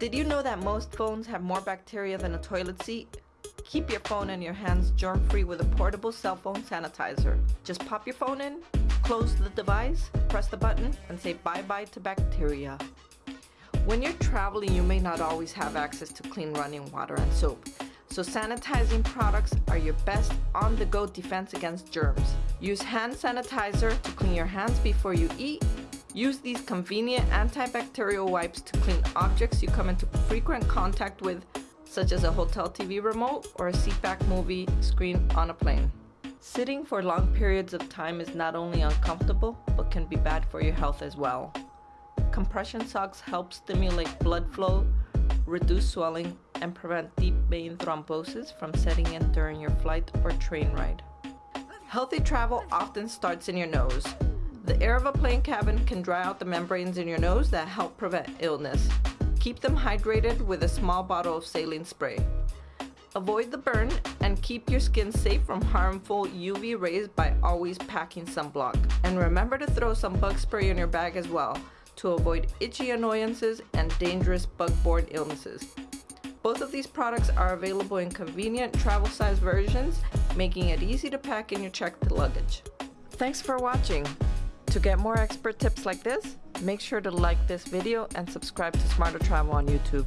Did you know that most phones have more bacteria than a toilet seat? Keep your phone and your hands germ-free with a portable cell phone sanitizer. Just pop your phone in, close the device, press the button, and say bye-bye to bacteria. When you're traveling, you may not always have access to clean running water and soap. So sanitizing products are your best on-the-go defense against germs. Use hand sanitizer to clean your hands before you eat. Use these convenient antibacterial wipes to clean objects you come into frequent contact with, such as a hotel TV remote or a seatback movie screen on a plane. Sitting for long periods of time is not only uncomfortable, but can be bad for your health as well. Compression socks help stimulate blood flow, reduce swelling, and prevent deep vein thrombosis from setting in during your flight or train ride. Healthy travel often starts in your nose. The air of a plane cabin can dry out the membranes in your nose that help prevent illness. Keep them hydrated with a small bottle of saline spray. Avoid the burn and keep your skin safe from harmful UV rays by always packing sunblock. And remember to throw some bug spray in your bag as well to avoid itchy annoyances and dangerous bug-borne illnesses. Both of these products are available in convenient travel size versions, making it easy to pack in your checked luggage. Thanks for watching. To get more expert tips like this, make sure to like this video and subscribe to Smarter Travel on YouTube.